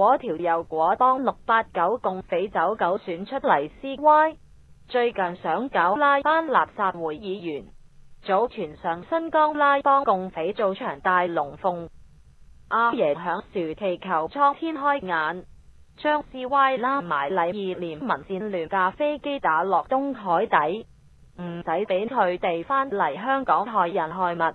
果条又果帮六八九共匪走狗选出嚟 CY，最近想搞拉班垃圾会议员，早前上新疆拉帮共匪做场大龙凤，阿爷响树祈球苍天开眼，将 CY 拉埋禮二连民战乱架飞机打落东海底，唔使俾佢哋返嚟香港害人害物。